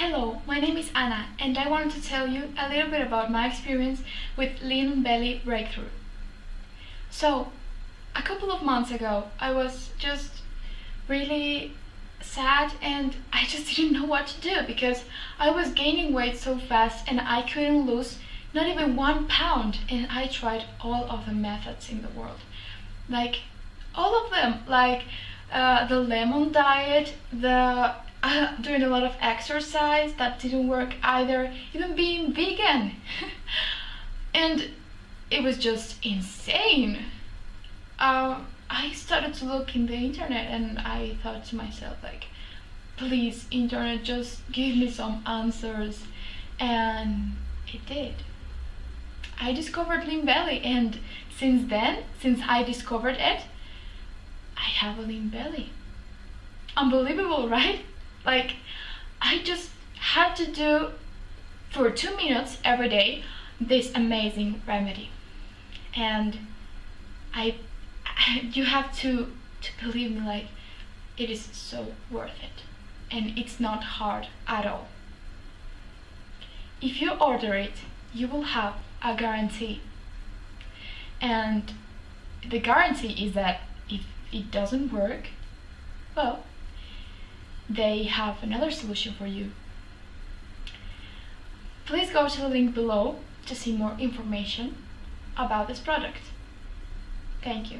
Hello, my name is Anna and I wanted to tell you a little bit about my experience with Lean Belly Breakthrough. So, a couple of months ago I was just really sad and I just didn't know what to do because I was gaining weight so fast and I couldn't lose not even one pound and I tried all of the methods in the world like all of them like uh, the lemon diet the uh, doing a lot of exercise that didn't work either even being vegan. And it was just insane. Uh, I started to look in the internet and I thought to myself like please internet just give me some answers. And it did. I discovered Lean Belly and since then since I discovered it I have a lean belly unbelievable right like I just had to do for two minutes every day this amazing remedy. And I you have to to believe me like it is so worth it. And it's not hard at all. If you order it you will have a guarantee. And the guarantee is that if it doesn't work well they have another solution for you please go to the link below to see more information about this product Thank you.